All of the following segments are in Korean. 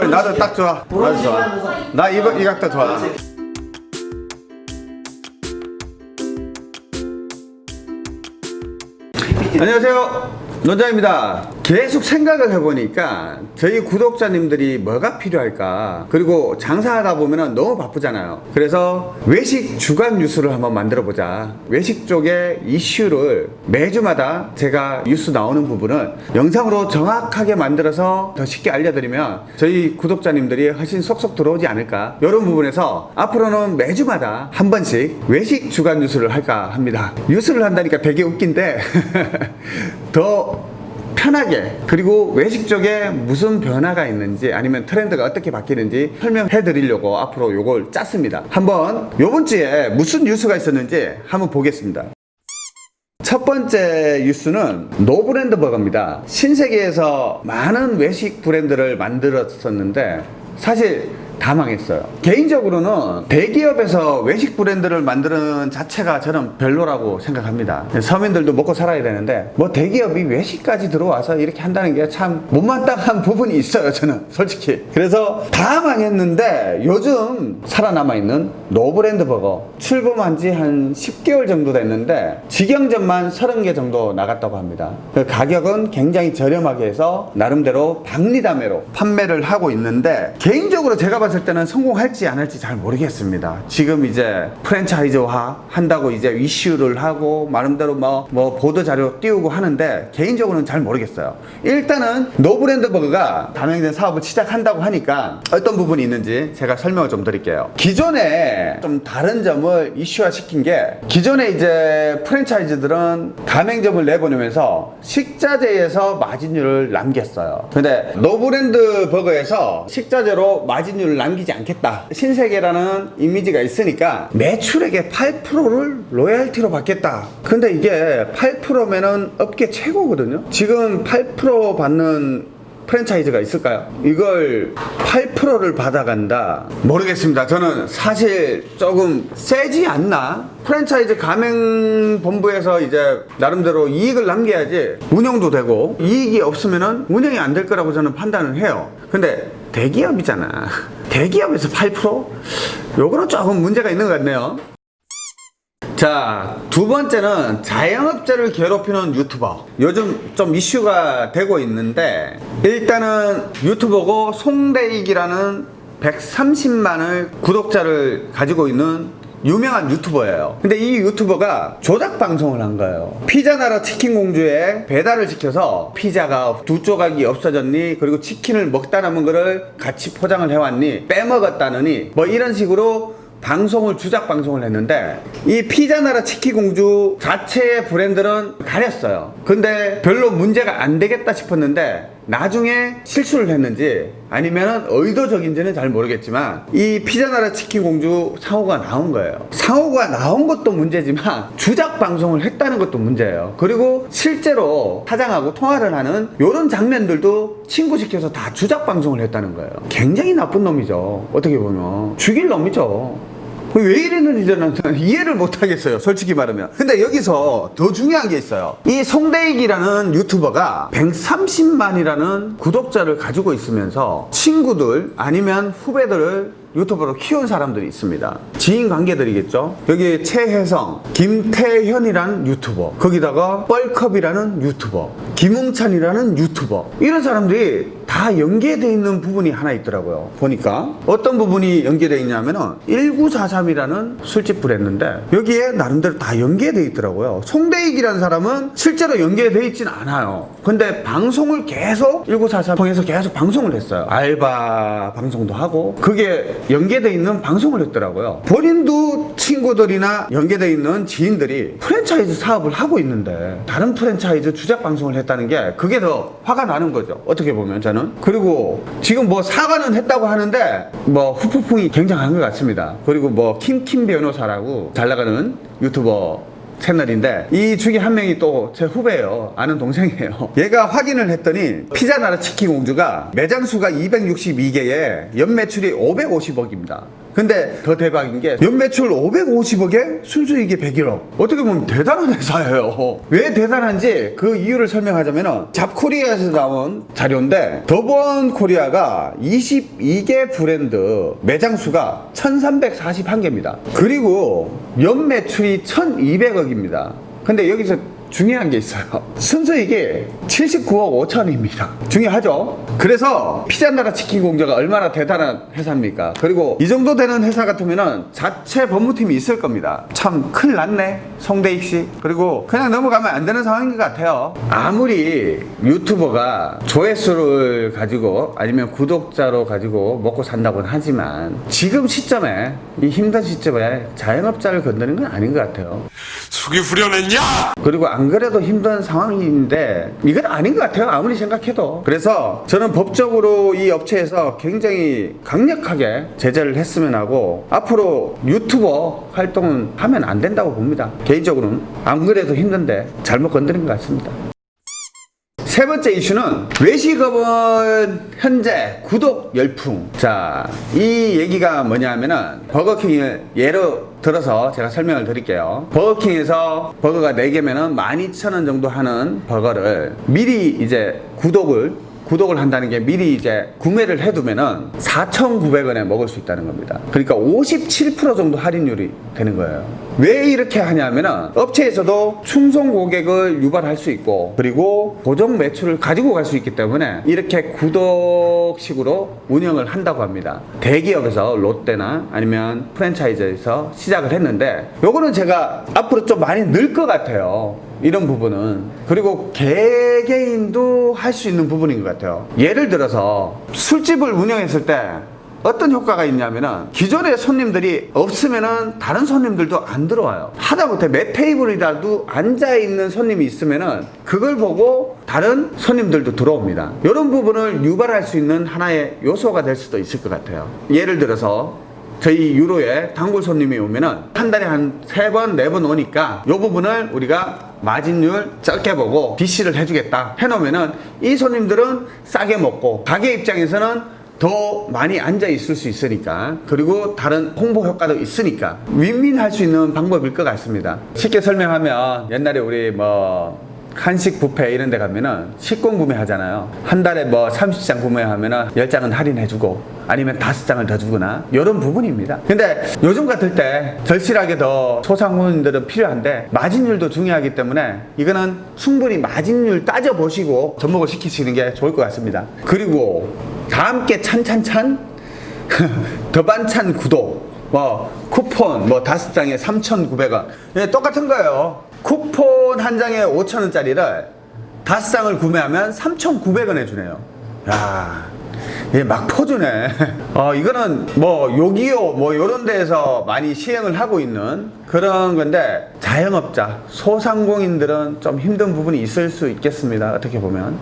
나도 딱 좋아. 나도 좋아. 나 이거 이 각도 좋아. 안녕하세요. 논장입니다. 계속 생각을 해보니까 저희 구독자님들이 뭐가 필요할까? 그리고 장사하다 보면 너무 바쁘잖아요. 그래서 외식 주간 뉴스를 한번 만들어 보자. 외식 쪽의 이슈를 매주마다 제가 뉴스 나오는 부분을 영상으로 정확하게 만들어서 더 쉽게 알려드리면 저희 구독자님들이 훨씬 쏙쏙 들어오지 않을까. 이런 부분에서 앞으로는 매주마다 한 번씩 외식 주간 뉴스를 할까 합니다. 뉴스를 한다니까 되게 웃긴데 더 편하게 그리고 외식 쪽에 무슨 변화가 있는지 아니면 트렌드가 어떻게 바뀌는지 설명해 드리려고 앞으로 요걸 짰습니다. 한번 요번 주에 무슨 뉴스가 있었는지 한번 보겠습니다. 첫 번째 뉴스는 노브랜드 버거입니다. 신세계에서 많은 외식 브랜드를 만들었었는데 사실 다 망했어요. 개인적으로는 대기업에서 외식 브랜드를 만드는 자체가 저는 별로라고 생각합니다. 서민들도 먹고 살아야 되는데 뭐 대기업이 외식까지 들어와서 이렇게 한다는 게 참 못마땅한 부분이 있어요. 저는 솔직히. 그래서 다 망했는데 요즘 살아남아 있는 노브랜드 버거 출범한 지 한 10개월 정도 됐는데 직영점만 30개 정도 나갔다고 합니다. 그 가격은 굉장히 저렴하게 해서 나름대로 박리다매로 판매를 하고 있는데 개인적으로 제가 봤을 때는 성공할지 안 할지 잘 모르겠습니다. 지금 이제 프랜차이즈화 한다고 이제 이슈를 하고 나름대로 뭐, 뭐 보도 자료 띄우고 하는데 개인적으로는 잘 모르겠어요. 일단은 노브랜드 버거가 가맹점 사업을 시작한다고 하니까 어떤 부분이 있는지 제가 설명을 좀 드릴게요. 기존에 좀 다른 점을 이슈화 시킨 게 기존에 이제 프랜차이즈들은 가맹점을 내보내면서 식자재에서 마진율을 남겼어요. 근데 노브랜드 버거에서 식자재로 마진율을 남기지 않겠다. 신세계라는 이미지가 있으니까 매출액의 8%를 로얄티로 받겠다. 근데 이게 8%면은 업계 최고거든요. 지금 8% 받는 프랜차이즈가 있을까요? 이걸 8%를 받아간다? 모르겠습니다. 저는 사실 조금 세지 않나? 프랜차이즈 가맹본부에서 이제 나름대로 이익을 남겨야지 운영도 되고 이익이 없으면은 운영이 안 될 거라고 저는 판단을 해요. 근데 대기업이잖아. 대기업에서 8%? 요거는 조금 문제가 있는 것 같네요. 자, 두 번째는 자영업자를 괴롭히는 유튜버. 요즘 좀 이슈가 되고 있는데, 일단은 유튜버고 송대익이라는 130만을 구독자를 가지고 있는 유명한 유튜버예요. 근데 이 유튜버가 조작 방송을 한 거예요. 피자나라 치킨 공주에 배달을 시켜서 피자가 두 조각이 없어졌니? 그리고 치킨을 먹다 남은 거를 같이 포장을 해왔니? 빼먹었다느니? 뭐 이런 식으로 방송을 주작 방송을 했는데 이 피자나라 치키공주 자체의 브랜드는 가렸어요 근데 별로 문제가 안 되겠다 싶었는데 나중에 실수를 했는지 아니면 의도적인지는 잘 모르겠지만 이 피자나라 치킨공주 상호가 나온 거예요. 상호가 나온 것도 문제지만 주작 방송을 했다는 것도 문제예요. 그리고 실제로 사장하고 통화를 하는 이런 장면들도 친구 시켜서 다 주작 방송을 했다는 거예요. 굉장히 나쁜 놈이죠. 어떻게 보면. 죽일 놈이죠 왜 이랬는지 저는 이해를 못 하겠어요 솔직히 말하면. 근데 여기서 더 중요한 게 있어요. 이 송대익이라는 유튜버가 130만이라는 구독자를 가지고 있으면서 친구들 아니면 후배들을 유튜버로 키운 사람들이 있습니다. 지인 관계들이겠죠? 여기 최혜성 김태현이라는 유튜버 거기다가 뻘컵이라는 유튜버 김웅찬이라는 유튜버. 이런 사람들이 다 연계되어 있는 부분이 하나 있더라고요. 보니까. 어떤 부분이 연계되어 있냐면 은 1943이라는 술집 브랜드인데 여기에 나름대로 다 연계되어 있더라고요. 송대익이라는 사람은 실제로 연계되어 있진 않아요. 근데 방송을 계속 1943 통해서 계속 방송을 했어요. 알바 방송도 하고 그게 연계되어 있는 방송을 했더라고요. 본인도 친구들이나 연계되어 있는 지인들이 프랜차이즈 사업을 하고 있는데 다른 프랜차이즈 주작 방송을 했 다는 게 그게 더 화가 나는 거죠. 어떻게 보면 저는. 그리고 지금 뭐 사과는 했다고 하는데 뭐 후폭풍이 굉장한 것 같습니다. 그리고 뭐 킴킴 변호사라고 잘 나가는 유튜버 채널인데 이 중에 한 명이 또 제 후배예요. 아는 동생이에요. 얘가 확인을 했더니 피자나라 치킨 공주가 매장 수가 262개에 연 매출이 550억입니다 근데 더 대박인 게 연매출 550억에 순수이익이 101억. 어떻게 보면 대단한 회사예요. 왜 대단한지 그 이유를 설명하자면 잡코리아에서 나온 자료인데 더본 코리아가 22개 브랜드 매장 수가 1341개입니다. 그리고 연매출이 1200억입니다. 근데 여기서 중요한 게 있어요. 순수익이 79억 5천입니다. 중요하죠? 그래서 피자나라 치킨 공장가 얼마나 대단한 회사입니까? 그리고 이 정도 되는 회사 같으면은 자체 법무팀이 있을 겁니다. 참 큰일 났네. 송대익 씨. 그리고 그냥 넘어가면 안 되는 상황인 것 같아요. 아무리 유튜버가 조회수를 가지고 아니면 구독자로 가지고 먹고 산다고는 하지만 지금 시점에 이 힘든 시점에 자영업자를 건드는 건 아닌 것 같아요. 속이 후련했냐? 그리고 안 그래도 힘든 상황인데 이건 아닌 것 같아요 아무리 생각해도. 그래서 저는 법적으로 이 업체에서 굉장히 강력하게 제재를 했으면 하고 앞으로 유튜버 활동은 하면 안 된다고 봅니다. 개인적으로는. 안 그래도 힘든데 잘못 건드린 것 같습니다 세 번째 이슈는 외식업은 현재 구독 열풍. 자, 이 얘기가 뭐냐면은 버거킹을 예로 들어서 제가 설명을 드릴게요. 버거킹에서 버거가 4개면 은 12,000원 정도 하는 버거를 미리 이제 구독을 구독을 한다는 게 미리 이제 구매를 해두면은 4,900원에 먹을 수 있다는 겁니다. 그러니까 57% 정도 할인율이 되는 거예요. 왜 이렇게 하냐면은 업체에서도 충성 고객을 유발할 수 있고 그리고 고정 매출을 가지고 갈 수 있기 때문에 이렇게 구독식으로 운영을 한다고 합니다. 대기업에서 롯데나 아니면 프랜차이즈에서 시작을 했는데 요거는 제가 앞으로 좀 많이 늘 것 같아요. 이런 부분은 그리고 개개인도 할 수 있는 부분인 것 같아요. 예를 들어서 술집을 운영했을 때 어떤 효과가 있냐면은 기존의 손님들이 없으면은 다른 손님들도 안 들어와요. 하다못해 몇 테이블이라도 앉아 있는 손님이 있으면은 그걸 보고 다른 손님들도 들어옵니다. 이런 부분을 유발할 수 있는 하나의 요소가 될 수도 있을 것 같아요. 예를 들어서 저희 유로에 단골 손님이 오면은 한 달에 한 세 번, 네 번 오니까 이 부분을 우리가 마진율 적게 보고 BC를 해주겠다. 해놓으면은 이 손님들은 싸게 먹고 가게 입장에서는 더 많이 앉아 있을 수 있으니까 그리고 다른 홍보 효과도 있으니까 윈윈 할 수 있는 방법일 것 같습니다. 쉽게 설명하면 옛날에 우리 뭐 한식 뷔페 이런 데 가면은 식권 구매하잖아요. 한 달에 뭐 30장 구매하면은 10장은 할인해주고 아니면 5장을 더 주거나 이런 부분입니다. 근데 요즘 같을 때 절실하게 더 소상공인들은 필요한데 마진율도 중요하기 때문에 이거는 충분히 마진율 따져보시고 접목을 시키시는 게 좋을 것 같습니다. 그리고 다 함께 찬찬찬 더 반찬 구독 뭐 쿠폰 뭐 다섯 장에 3,900원. 예, 똑같은 거예요 쿠폰 한 장에 5,000원짜리를 다섯 장을 구매하면 3,900원 해주네요. 야, 얘막 퍼주네. 어, 이거는 뭐 요기요 뭐 요런 데에서 많이 시행을 하고 있는 그런 건데 자영업자 소상공인들은 좀 힘든 부분이 있을 수 있겠습니다 어떻게 보면.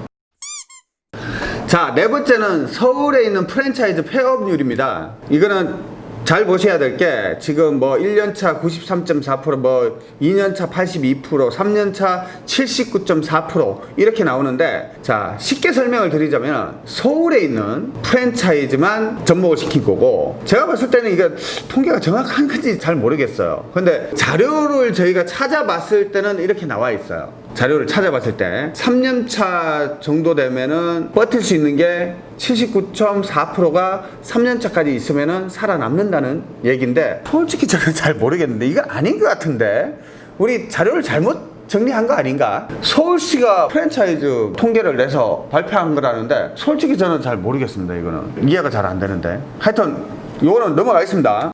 자, 네 번째는 서울에 있는 프랜차이즈 폐업률입니다. 이거는 잘 보셔야 될 게 지금 뭐 1년차 93.4%뭐 2년차 82% 3년차 79.4% 이렇게 나오는데 자 쉽게 설명을 드리자면 서울에 있는 프랜차이즈만 접목을 시킨 거고 제가 봤을 때는 이게 통계가 정확한 건지 잘 모르겠어요. 근데 자료를 저희가 찾아봤을 때는 이렇게 나와 있어요. 자료를 찾아봤을 때 3년차 정도 되면은 버틸 수 있는 게 79.4%가 3년차까지 있으면은 살아남는다는 얘기인데 솔직히 저는 잘 모르겠는데 이거 아닌 것 같은데 우리 자료를 잘못 정리한 거 아닌가? 서울시가 프랜차이즈 통계를 내서 발표한 거라는데 솔직히 저는 잘 모르겠습니다 이거는. 이해가 잘 안 되는데. 하여튼 이거는 넘어가겠습니다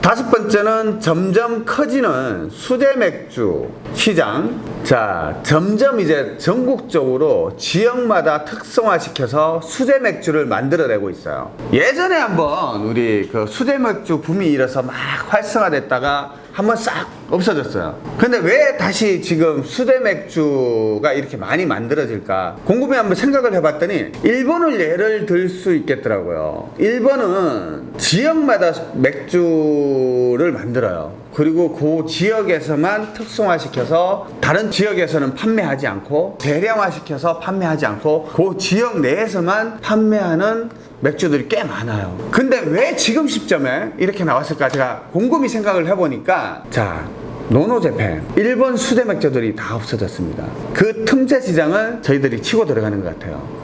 다섯 번째는 점점 커지는 수제 맥주 시장. 자, 점점 이제 전국적으로 지역마다 특성화시켜서 수제 맥주를 만들어내고 있어요. 예전에 한번 우리 그 수제 맥주 붐이 일어서 막 활성화됐다가 한번 싹 없어졌어요. 근데 왜 다시 지금 수제 맥주가 이렇게 많이 만들어질까? 곰곰이 한번 생각을 해봤더니 일본을 예를 들 수 있겠더라고요. 일본은 지역마다 맥주를 만들어요. 그리고 그 지역에서만 특성화시켜서 다른 지역에서는 판매하지 않고 대량화시켜서 판매하지 않고 그 지역 내에서만 판매하는 맥주들이 꽤 많아요. 근데 왜 지금 시점에 이렇게 나왔을까 제가 곰곰이 생각을 해보니까 자 노노재팬 일본 수제 맥주들이 다 없어졌습니다. 그 틈새 시장을 저희들이 치고 들어가는 것 같아요.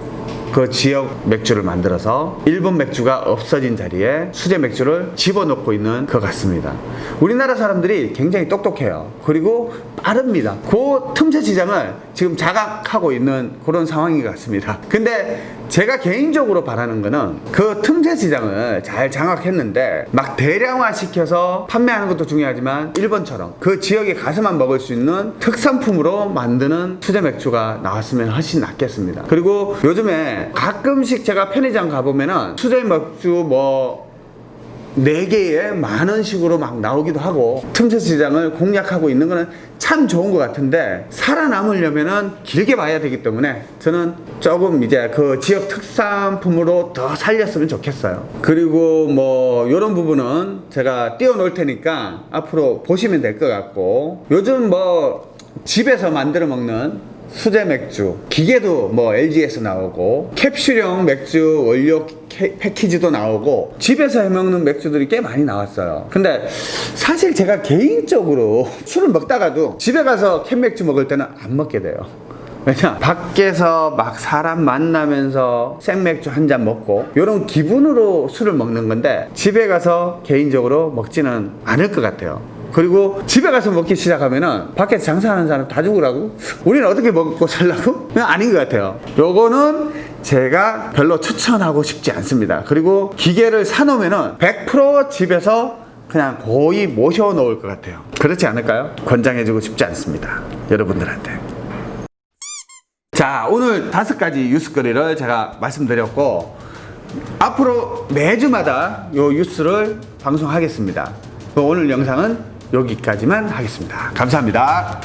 그 지역 맥주를 만들어서 일본 맥주가 없어진 자리에 수제 맥주를 집어넣고 있는 것 같습니다. 우리나라 사람들이 굉장히 똑똑해요. 그리고 빠릅니다. 그 틈새 시장을 지금 자각하고 있는 그런 상황인 것 같습니다. 근데 제가 개인적으로 바라는 거는 그 틈새 시장을 잘 장악했는데 막 대량화 시켜서 판매하는 것도 중요하지만 일본처럼 그 지역에 가서만 먹을 수 있는 특산품으로 만드는 수제 맥주가 나왔으면 훨씬 낫겠습니다. 그리고 요즘에 가끔씩 제가 편의점 가보면은 수제 맥주 뭐네 개에 만 원씩으로 막 나오기도 하고 틈새 시장을 공략하고 있는 거는 참 좋은 것 같은데 살아남으려면 은 길게 봐야 되기 때문에 저는 조금 이제 그 지역 특산품으로 더 살렸으면 좋겠어요. 그리고 뭐 이런 부분은 제가 띄워놓을 테니까 앞으로 보시면 될 것 같고 요즘 뭐 집에서 만들어 먹는 수제 맥주, 기계도 뭐 LG에서 나오고 캡슐형 맥주 원료 캐- 패키지도 나오고 집에서 해먹는 맥주들이 꽤 많이 나왔어요. 근데 사실 제가 개인적으로 술을 먹다가도 집에 가서 캔 맥주 먹을 때는 안 먹게 돼요. 왜냐 밖에서 막 사람 만나면서 생맥주 한 잔 먹고 이런 기분으로 술을 먹는 건데 집에 가서 개인적으로 먹지는 않을 것 같아요. 그리고 집에 가서 먹기 시작하면은 밖에서 장사하는 사람 다 죽으라고? 우리는 어떻게 먹고 살라고? 아닌 것 같아요. 요거는 제가 별로 추천하고 싶지 않습니다. 그리고 기계를 사놓으면은 100% 집에서 그냥 거의 모셔 놓을 것 같아요. 그렇지 않을까요? 권장해주고 싶지 않습니다. 여러분들한테. 자, 오늘 다섯 가지 뉴스거리를 제가 말씀드렸고, 앞으로 매주마다 요 뉴스를 방송하겠습니다. 오늘 영상은 여기까지만 하겠습니다. 감사합니다.